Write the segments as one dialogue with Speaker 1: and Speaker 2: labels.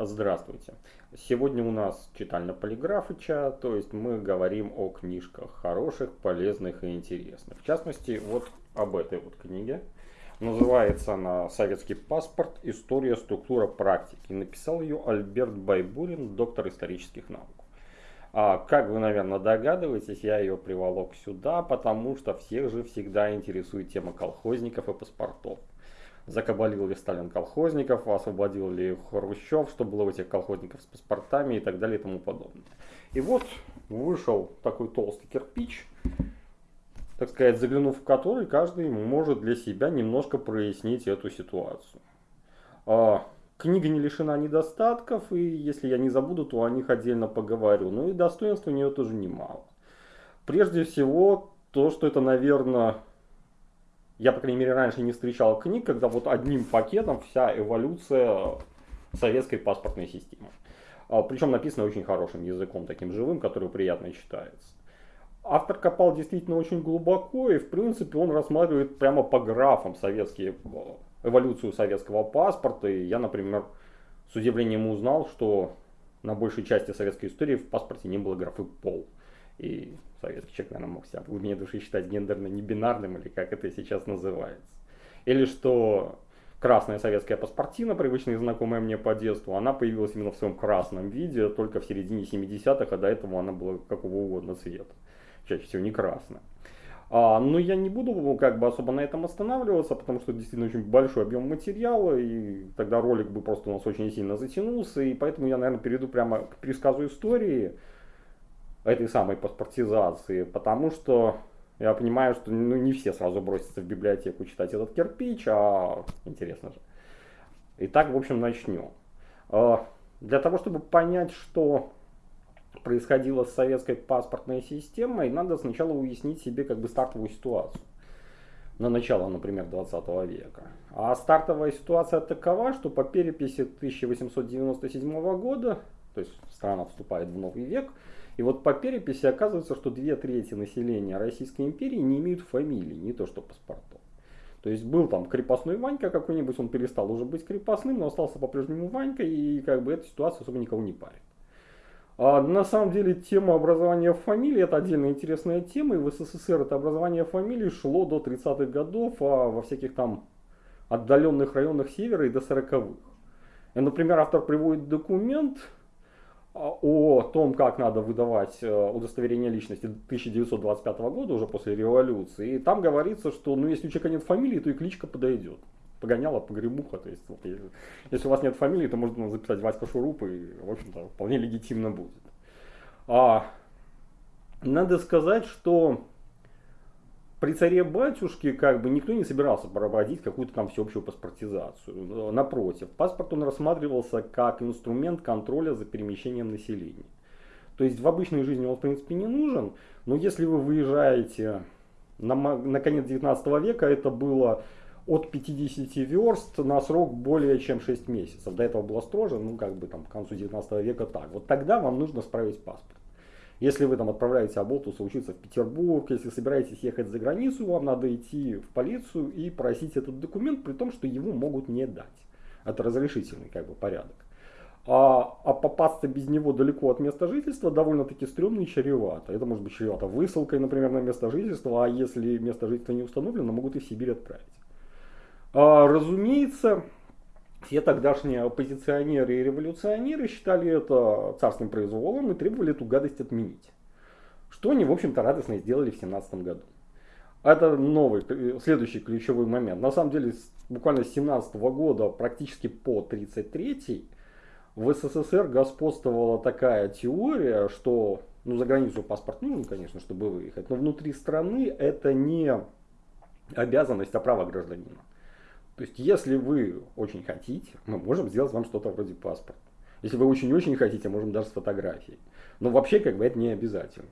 Speaker 1: Здравствуйте. Сегодня у нас читальня Полиграфыча, то есть мы говорим о книжках хороших, полезных и интересных. В частности, вот об этой вот книге. Называется она «Советский паспорт. История, структура, практики». Написал ее Альберт Байбурин, доктор исторических наук. А, как вы, наверное, догадываетесь, я ее приволок сюда, потому что всех же всегда интересует тема колхозников и паспортов закабалил ли Сталин колхозников, освободил ли Хрущев, что было у этих колхозников с паспортами и так далее и тому подобное. И вот вышел такой толстый кирпич, так сказать, заглянув в который, каждый может для себя немножко прояснить эту ситуацию. А, книга не лишена недостатков, и если я не забуду, то о них отдельно поговорю. Ну и достоинств у нее тоже немало. Прежде всего, то, что это, наверное, я, по крайней мере, раньше не встречал книг, когда вот одним пакетом вся эволюция советской паспортной системы. А, Причем написано очень хорошим языком, таким живым, который приятно читается. Автор копал действительно очень глубоко, и в принципе он рассматривает прямо по графам советские, эволюцию советского паспорта. И я, например, с удивлением узнал, что на большей части советской истории в паспорте не было графы «пол». И советский человек, наверное, мог себя в глубине души считать гендерно-небинарным, или как это сейчас называется. Или что красная советская паспортина, привычная и знакомая мне по детству, она появилась именно в своем красном виде только в середине 70-х, а до этого она была какого угодно цвета. Чаще всего не красная. А, но я не буду как бы особо на этом останавливаться, потому что действительно очень большой объем материала, и тогда ролик бы просто у нас очень сильно затянулся, и поэтому я, наверное, перейду прямо к пересказу истории, этой самой паспортизации, потому что я понимаю, что ну, не все сразу бросятся в библиотеку читать этот кирпич, а интересно же. Итак, в общем, начнем. А, для того, чтобы понять, что происходило с советской паспортной системой, надо сначала уяснить себе как бы стартовую ситуацию. На начало, например, 20 века. А стартовая ситуация такова, что по переписи 1897 года, то есть страна вступает в новый век, и вот по переписи оказывается, что две трети населения Российской империи не имеют фамилии, не то что паспортов. То есть был там крепостной Ванька какой-нибудь, он перестал уже быть крепостным, но остался по-прежнему Ванька, и как бы эта ситуация особо никого не парит. А на самом деле тема образования фамилии это отдельная интересная тема, и в СССР это образование фамилии шло до 30-х годов, а во всяких там отдаленных районах севера и до 40-х. Например, автор приводит документ, о том, как надо выдавать э, удостоверение личности 1925 года, уже после революции. И там говорится, что ну, если у человека нет фамилии, то и кличка подойдет. Погоняла, погремуха. То есть, вот, если у вас нет фамилии, то можно записать Васька Шуруп, и, в общем-то, вполне легитимно будет. А, надо сказать, что при царе-батюшке как бы никто не собирался проводить какую-то там всеобщую паспортизацию. Напротив, паспорт он рассматривался как инструмент контроля за перемещением населения. То есть в обычной жизни он в принципе не нужен, но если вы выезжаете на, на конец 19 века, это было от 50 верст на срок более чем 6 месяцев. До этого было строже, ну как бы там к концу 19 века так. Вот тогда вам нужно справить паспорт. Если вы там отправляете Аболтуса учиться в Петербург, если собираетесь ехать за границу, вам надо идти в полицию и просить этот документ, при том, что его могут не дать. Это разрешительный как бы порядок. А, а попасться без него далеко от места жительства довольно-таки стрёмно и чревато. Это может быть чревато высылкой, например, на место жительства, а если место жительства не установлено, могут и в Сибирь отправить. А, разумеется, все тогдашние оппозиционеры и революционеры считали это царским произволом и требовали эту гадость отменить. Что они, в общем-то, радостно сделали в 17 году. Это новый, следующий ключевой момент. На самом деле, буквально с 17 года, практически по 33 в СССР господствовала такая теория, что ну, за границу паспорт нужен, конечно, чтобы выехать, но внутри страны это не обязанность, а право гражданина. То есть, если вы очень хотите, мы можем сделать вам что-то вроде паспорта. Если вы очень-очень хотите, можем даже с фотографией. Но вообще, как бы, это не обязательно.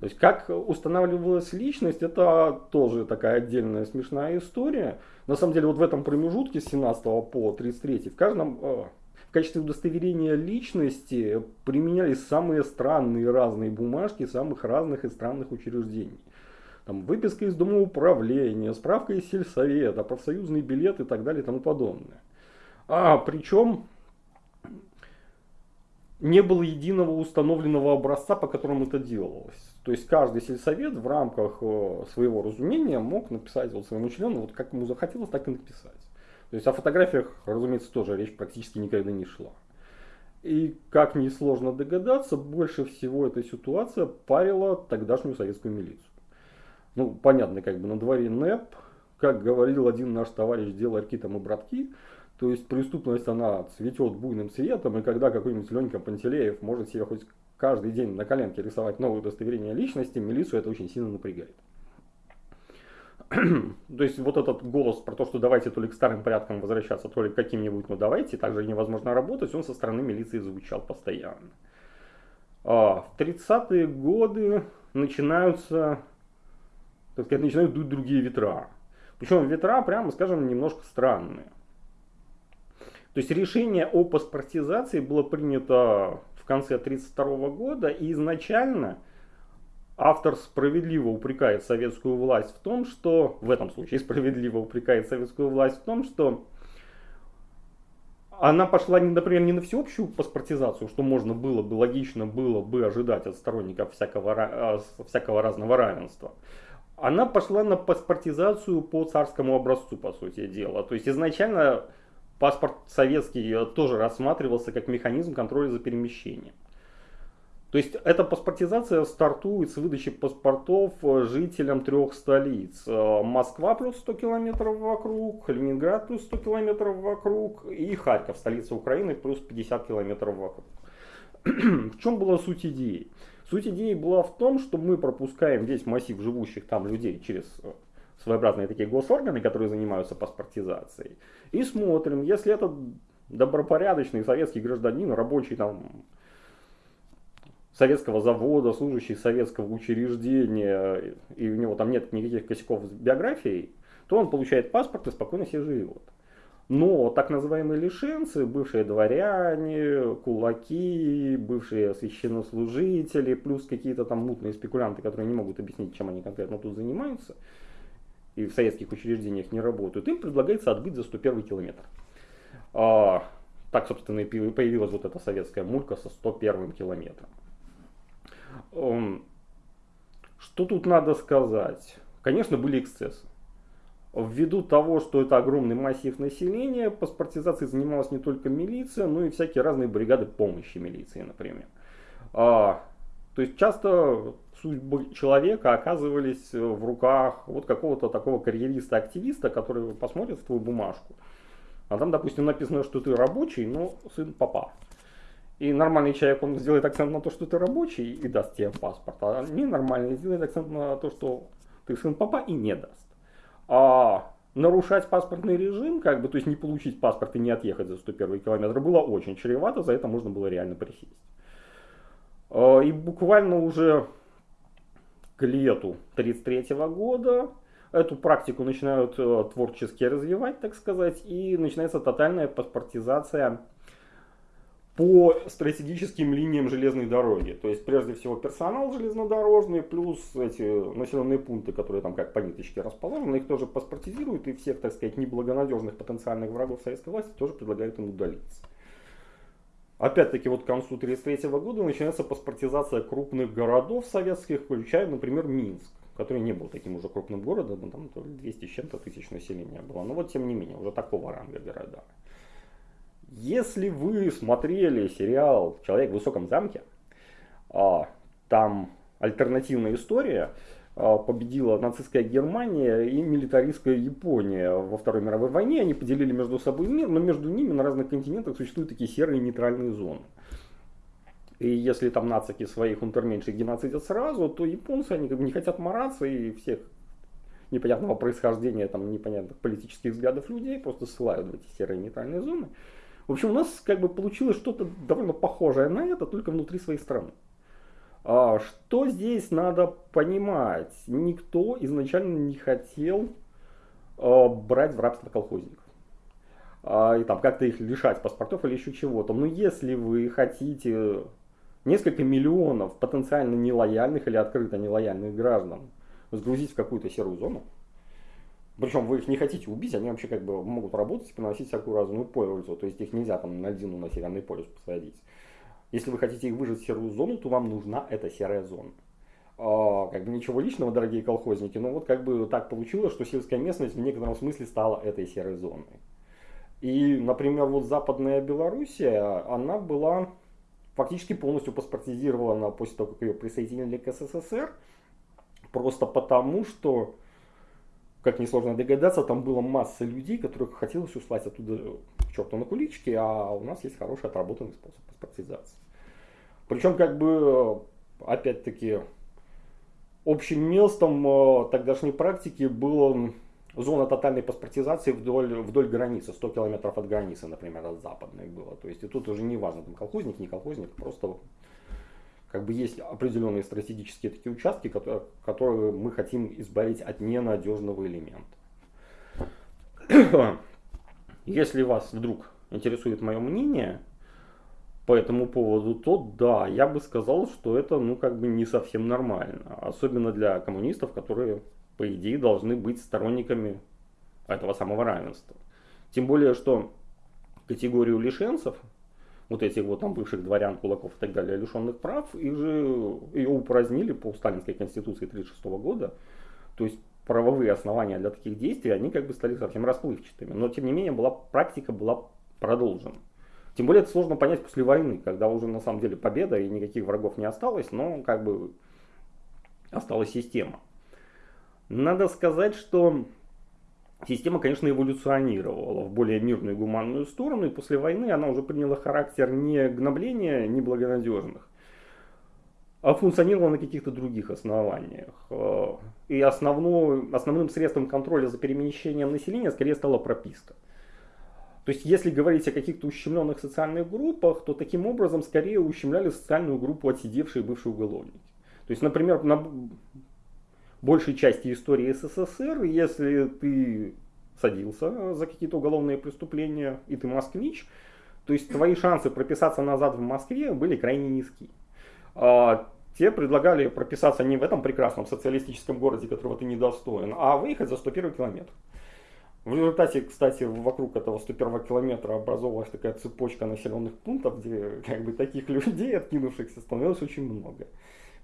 Speaker 1: То есть, как устанавливалась личность, это тоже такая отдельная смешная история. На самом деле, вот в этом промежутке с 17 по 33 в каждом э, в качестве удостоверения личности применялись самые странные разные бумажки самых разных и странных учреждений там, выписка из дома управления, справка из сельсовета, профсоюзный билет и так далее и тому подобное. А причем не было единого установленного образца, по которому это делалось. То есть каждый сельсовет в рамках э, своего разумения мог написать вот своему члену, вот как ему захотелось, так и написать. То есть о фотографиях, разумеется, тоже речь практически никогда не шла. И, как несложно догадаться, больше всего эта ситуация парила тогдашнюю советскую милицию. Ну, понятно, как бы на дворе НЭП, как говорил один наш товарищ, дело арки там и братки, то есть преступность, она цветет буйным цветом, и когда какой-нибудь Ленька Пантелеев может себе хоть каждый день на коленке рисовать новое удостоверение личности, милицию это очень сильно напрягает. то есть вот этот голос про то, что давайте то ли к старым порядкам возвращаться, то ли к каким-нибудь, ну давайте, также невозможно работать, он со стороны милиции звучал постоянно. А, в 30-е годы начинаются, так сказать, начинают дуть другие ветра. Причем ветра, прямо скажем, немножко странные. То есть решение о паспортизации было принято в конце 1932 года, и изначально автор справедливо упрекает советскую власть в том, что, в этом случае справедливо упрекает советскую власть в том, что она пошла, например, не на всеобщую паспортизацию, что можно было бы, логично было бы ожидать от сторонников всякого, а, всякого разного равенства. Она пошла на паспортизацию по царскому образцу, по сути дела. То есть изначально паспорт советский э, тоже рассматривался как механизм контроля за перемещением. То есть эта паспортизация стартует с выдачи паспортов э, жителям трех столиц. Э, Москва плюс 100 километров вокруг, Ленинград плюс 100 километров вокруг и Харьков, столица Украины, плюс 50 километров вокруг. в чем была суть идеи? Суть идеи была в том, что мы пропускаем весь массив живущих там людей через своеобразные такие госорганы, которые занимаются паспортизацией. И смотрим, если это добропорядочный советский гражданин, рабочий там советского завода, служащий советского учреждения, и у него там нет никаких косяков с биографией, то он получает паспорт и спокойно себе живет. Но так называемые лишенцы, бывшие дворяне, кулаки, бывшие священнослужители, плюс какие-то там мутные спекулянты, которые не могут объяснить, чем они конкретно тут занимаются, и в советских учреждениях не работают, им предлагается отбыть за 101 километр. А, так, собственно, и появилась вот эта советская мулька со 101 километром. Что тут надо сказать? Конечно, были эксцессы. Ввиду того, что это огромный массив населения, паспортизацией занималась не только милиция, но и всякие разные бригады помощи милиции, например. А, то есть часто судьбы человека оказывались в руках вот какого-то такого карьериста-активиста, который посмотрит в твою бумажку. А там, допустим, написано, что ты рабочий, но сын папа. И нормальный человек, он сделает акцент на то, что ты рабочий и даст тебе паспорт. А ненормальный сделает акцент на то, что ты сын папа и не даст. А нарушать паспортный режим, как бы, то есть не получить паспорт и не отъехать за 101 километр, было очень чревато, за это можно было реально присесть. А, и буквально уже к лету 1933 года эту практику начинают э, творчески развивать, так сказать, и начинается тотальная паспортизация по стратегическим линиям железной дороги. То есть, прежде всего, персонал железнодорожный, плюс эти населенные пункты, которые там как по ниточке расположены, их тоже паспортизируют, и всех, так сказать, неблагонадежных потенциальных врагов советской власти тоже предлагают им удалиться. Опять-таки, вот к концу 1933 года начинается паспортизация крупных городов советских, включая, например, Минск, который не был таким уже крупным городом, там 200 с чем-то тысяч населения было. Но вот, тем не менее, уже такого ранга города. Если вы смотрели сериал «Человек в высоком замке», а, там альтернативная история, а, победила нацистская Германия и милитаристская Япония во Второй мировой войне. Они поделили между собой мир, но между ними на разных континентах существуют такие серые нейтральные зоны. И если там нацики своих унтерменьших геноцидят сразу, то японцы они как бы не хотят мараться и всех непонятного происхождения, там, непонятных политических взглядов людей просто ссылают в эти серые нейтральные зоны. В общем, у нас как бы получилось что-то довольно похожее на это, только внутри своей страны. А, что здесь надо понимать? Никто изначально не хотел а, брать в рабство колхозников. А, и там как-то их лишать паспортов или еще чего-то. Но если вы хотите несколько миллионов потенциально нелояльных или открыто нелояльных граждан сгрузить в какую-то серую зону, причем вы их не хотите убить, они вообще как бы могут работать и приносить всякую разную пользу. То есть их нельзя там на льдину на Северный полюс посадить. Если вы хотите их выжать в серую зону, то вам нужна эта серая зона. А, как бы ничего личного, дорогие колхозники, но вот как бы так получилось, что сельская местность в некотором смысле стала этой серой зоной. И, например, вот Западная Белоруссия, она была фактически полностью паспортизирована после того, как ее присоединили к СССР, просто потому, что, как несложно догадаться, там была масса людей, которых хотелось услать оттуда к черту на куличке, а у нас есть хороший отработанный способ паспортизации. Причем, как бы, опять-таки, общим местом э, тогдашней практики было зона тотальной паспортизации вдоль, вдоль границы, 100 километров от границы, например, от западной было. То есть и тут уже не важно, там колхозник, не колхозник, просто как бы есть определенные стратегические такие участки, которые, которые мы хотим избавить от ненадежного элемента. Если вас вдруг интересует мое мнение, по этому поводу, то да, я бы сказал, что это ну как бы не совсем нормально. Особенно для коммунистов, которые по идее должны быть сторонниками этого самого равенства. Тем более, что категорию лишенцев, вот этих вот там бывших дворян, кулаков и так далее, лишенных прав, их же ее упразднили по Сталинской конституции 1936 года. То есть правовые основания для таких действий, они как бы стали совсем расплывчатыми. Но тем не менее была, практика была продолжена. Тем более это сложно понять после войны, когда уже на самом деле победа и никаких врагов не осталось, но как бы осталась система. Надо сказать, что система, конечно, эволюционировала в более мирную и гуманную сторону, и после войны она уже приняла характер не гнобления неблагонадежных, а функционировала на каких-то других основаниях. И основной, основным средством контроля за перемещением населения скорее стала прописка. То есть, если говорить о каких-то ущемленных социальных группах, то таким образом скорее ущемляли социальную группу отсидевшие бывшие уголовники. То есть, например, на большей части истории СССР, если ты садился за какие-то уголовные преступления и ты москвич, то есть твои шансы прописаться назад в Москве были крайне низки. А, те предлагали прописаться не в этом прекрасном социалистическом городе, которого ты недостоин, а выехать за 101 километр. В результате, кстати, вокруг этого 101 километра образовалась такая цепочка населенных пунктов, где как бы таких людей, откинувшихся, становилось очень много.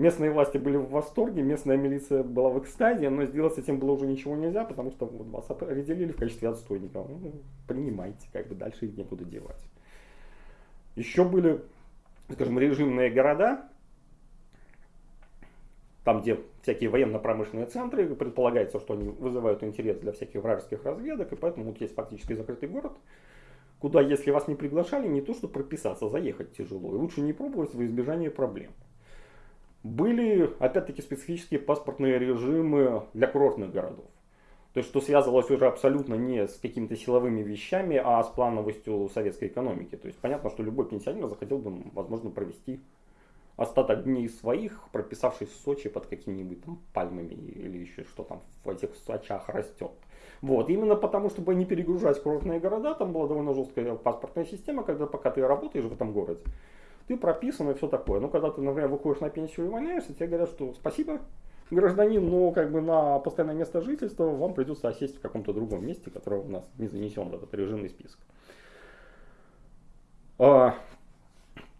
Speaker 1: Местные власти были в восторге, местная милиция была в экстазе, но сделать с этим было уже ничего нельзя, потому что вот вас определили в качестве отстойника. Ну, принимайте, как бы дальше их некуда девать. Еще были, скажем, режимные города, там, где всякие военно-промышленные центры, предполагается, что они вызывают интерес для всяких вражеских разведок, и поэтому вот есть фактически закрытый город, куда, если вас не приглашали, не то что прописаться, заехать тяжело, и лучше не пробовать во избежание проблем. Были, опять-таки, специфические паспортные режимы для курортных городов. То есть, что связывалось уже абсолютно не с какими-то силовыми вещами, а с плановостью советской экономики. То есть, понятно, что любой пенсионер захотел бы, возможно, провести остаток дней своих, прописавшись в Сочи под какими-нибудь там пальмами или еще что там в этих Сочах растет. Вот, именно потому, чтобы не перегружать курортные города, там была довольно жесткая паспортная система, когда пока ты работаешь в этом городе, ты прописан и все такое. Но когда ты, например, выходишь на пенсию и увольняешься, тебе говорят, что спасибо, гражданин, но как бы на постоянное место жительства вам придется осесть в каком-то другом месте, которое у нас не занесен в этот режимный список. А,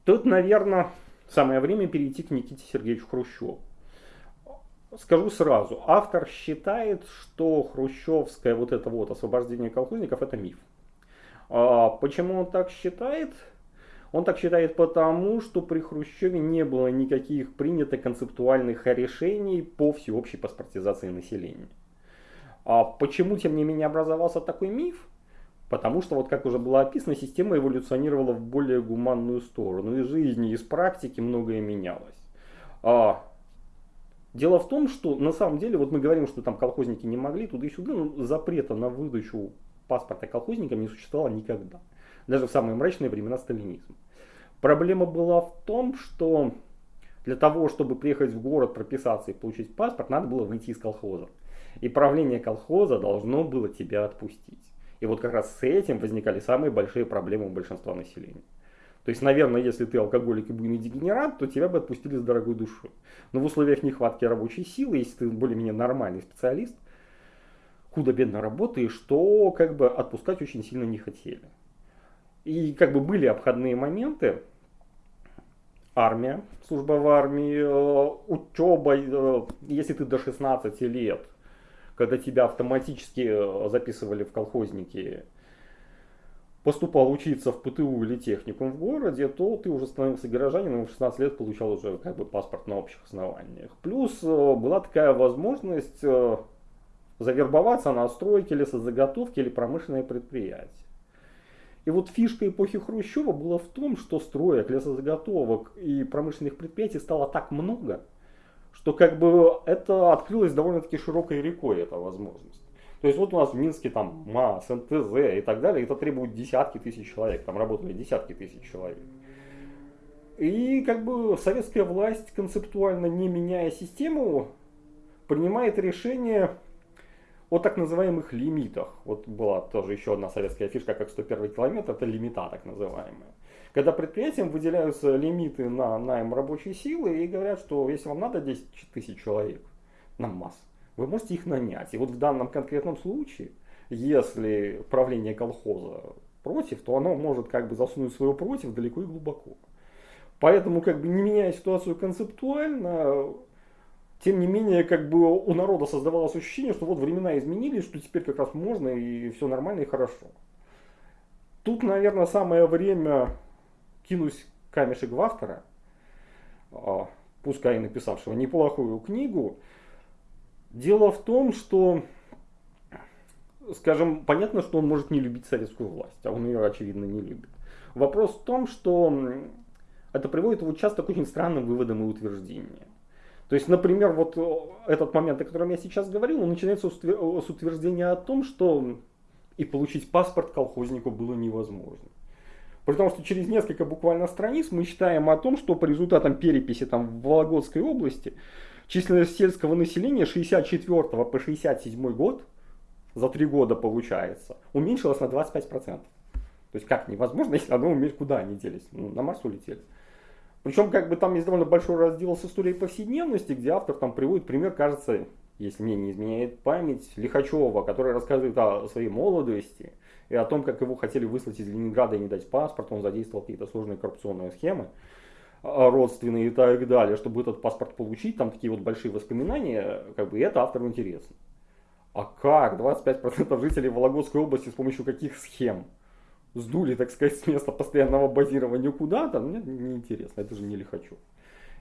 Speaker 1: тут, наверное, Самое время перейти к Никите Сергеевичу Хрущеву. Скажу сразу, автор считает, что хрущевское вот это вот освобождение колхозников это миф. А почему он так считает? Он так считает потому, что при Хрущеве не было никаких принятых концептуальных решений по всеобщей паспортизации населения. А почему, тем не менее, образовался такой миф? Потому что, вот как уже было описано, система эволюционировала в более гуманную сторону. Из жизни, из практики многое менялось. А, дело в том, что на самом деле, вот мы говорим, что там колхозники не могли туда и сюда, но запрета на выдачу паспорта колхозникам не существовало никогда. Даже в самые мрачные времена сталинизма. Проблема была в том, что для того, чтобы приехать в город, прописаться и получить паспорт, надо было выйти из колхоза. И правление колхоза должно было тебя отпустить. И вот как раз с этим возникали самые большие проблемы у большинства населения. То есть, наверное, если ты алкоголик и буйный дегенерат, то тебя бы отпустили с дорогой душой. Но в условиях нехватки рабочей силы, если ты более-менее нормальный специалист, худо-бедно работаешь, то как бы отпускать очень сильно не хотели. И как бы были обходные моменты, армия, служба в армии, э, учеба, э, если ты до 16 лет, когда тебя автоматически э, записывали в колхозники, поступал учиться в ПТУ или техникум в городе, то ты уже становился горожанином в 16 лет получал уже как бы паспорт на общих основаниях. Плюс была такая возможность завербоваться на стройке, лесозаготовки или промышленное предприятие. И вот фишка эпохи Хрущева была в том, что строек, лесозаготовок и промышленных предприятий стало так много, что как бы это открылось довольно-таки широкой рекой, эта возможность. То есть вот у нас в Минске там МАС, НТЗ и так далее, это требует десятки тысяч человек, там работали десятки тысяч человек. И как бы советская власть концептуально не меняя систему, принимает решение о так называемых лимитах. Вот была тоже еще одна советская фишка, как 101 километр, это лимита так называемые. Когда предприятиям выделяются лимиты на найм рабочей силы и говорят, что если вам надо 10 тысяч человек на масс, вы можете их нанять. И вот в данном конкретном случае, если правление колхоза против, то оно может как бы засунуть свое против далеко и глубоко. Поэтому, как бы не меняя ситуацию концептуально, тем не менее, как бы у народа создавалось ощущение, что вот времена изменились, что теперь как раз можно и все нормально и хорошо. Тут, наверное, самое время кинуть камешек в автора, а, пускай и написавшего неплохую книгу. Дело в том, что, скажем, понятно, что он может не любить советскую власть, а он ее, очевидно, не любит. Вопрос в том, что это приводит его часто к очень странным выводам и утверждениям. То есть, например, вот э, этот момент, о котором я сейчас говорил, он начинается с утверждения о том, что и получить паспорт колхознику было невозможно. Потому что через несколько буквально страниц мы читаем о том, что по результатам переписи там, в Вологодской области численность сельского населения 64 по 67 год, за три года получается, уменьшилась на 25%. То есть как невозможно, если оно уменьшилось, куда они делись? Ну, на Марс улетели. Причем как бы там есть довольно большой раздел с историей повседневности, где автор там приводит пример, кажется, если мне не изменяет память, Лихачева, который рассказывает о своей молодости и о том, как его хотели выслать из Ленинграда и не дать паспорт, он задействовал какие-то сложные коррупционные схемы а, родственные и так далее, чтобы этот паспорт получить, там такие вот большие воспоминания, как бы это автору интересно. А как 25% жителей Вологодской области с помощью каких схем? Сдули, так сказать, с места постоянного базирования куда-то, мне неинтересно, это же не Лихачев.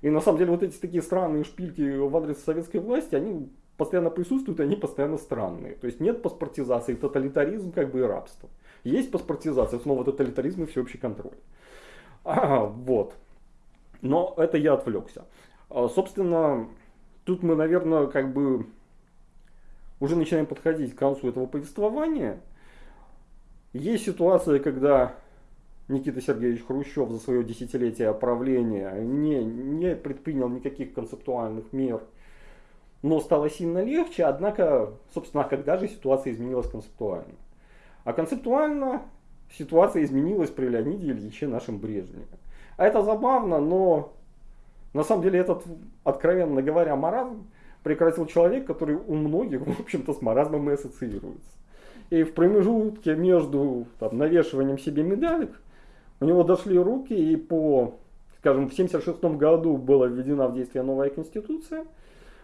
Speaker 1: И на самом деле вот эти такие странные шпильки в адрес советской власти, они постоянно присутствуют, они постоянно странные. То есть нет паспортизации, тоталитаризм как бы и рабство. Есть паспортизация, снова тоталитаризм и всеобщий контроль. А, вот. Но это я отвлекся. А, собственно, тут мы, наверное, как бы уже начинаем подходить к концу этого повествования. Есть ситуация, когда Никита Сергеевич Хрущев за свое десятилетие правления не, не предпринял никаких концептуальных мер, но стало сильно легче, однако, собственно, когда же ситуация изменилась концептуально? А концептуально ситуация изменилась при Леониде Ильиче нашем Брежневе. А это забавно, но на самом деле этот, откровенно говоря, маразм прекратил человек, который у многих, в общем-то, с маразмом и ассоциируется. И в промежутке между там, навешиванием себе медалек у него дошли руки, и по, скажем, в 1976 году была введена в действие новая конституция,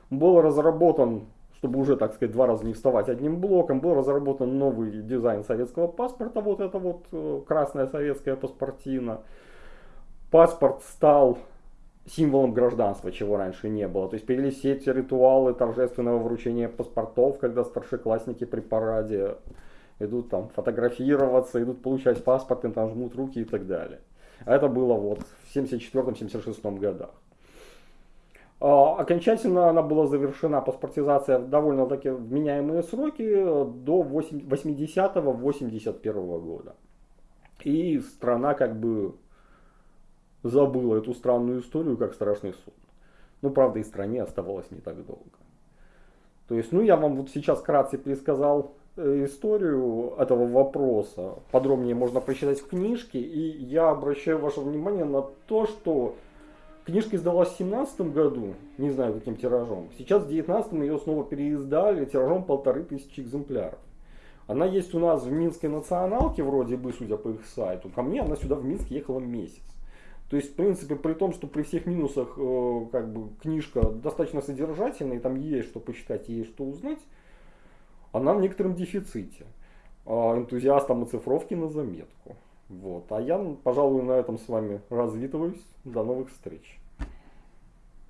Speaker 1: был разработан, чтобы уже, так сказать, два раза не вставать одним блоком, был разработан новый дизайн советского паспорта, вот это вот э, красная советская паспортина. Паспорт стал символом гражданства, чего раньше не было. То есть появились все эти ритуалы торжественного вручения паспортов, когда старшеклассники при параде идут там фотографироваться, идут получать паспорт, им там жмут руки и так далее. А это было вот в 74-76 годах. А, окончательно она была завершена паспортизация в довольно таки вменяемые сроки до 80-81 года. И страна как бы забыла эту странную историю, как страшный сон. Ну, правда, и стране оставалось не так долго. То есть, ну, я вам вот сейчас кратко пересказал э, историю этого вопроса. Подробнее можно прочитать в книжке. И я обращаю ваше внимание на то, что книжка издалась в 17 году, не знаю каким тиражом. Сейчас в 19 ее снова переиздали тиражом полторы тысячи экземпляров. Она есть у нас в Минской националке, вроде бы, судя по их сайту. Ко мне она сюда в Минск ехала месяц. То есть, в принципе, при том, что при всех минусах э, как бы книжка достаточно содержательная, и там есть что почитать, есть что узнать, она в некотором дефиците. А энтузиастам оцифровки на заметку. Вот. А я, пожалуй, на этом с вами развитываюсь. До новых встреч.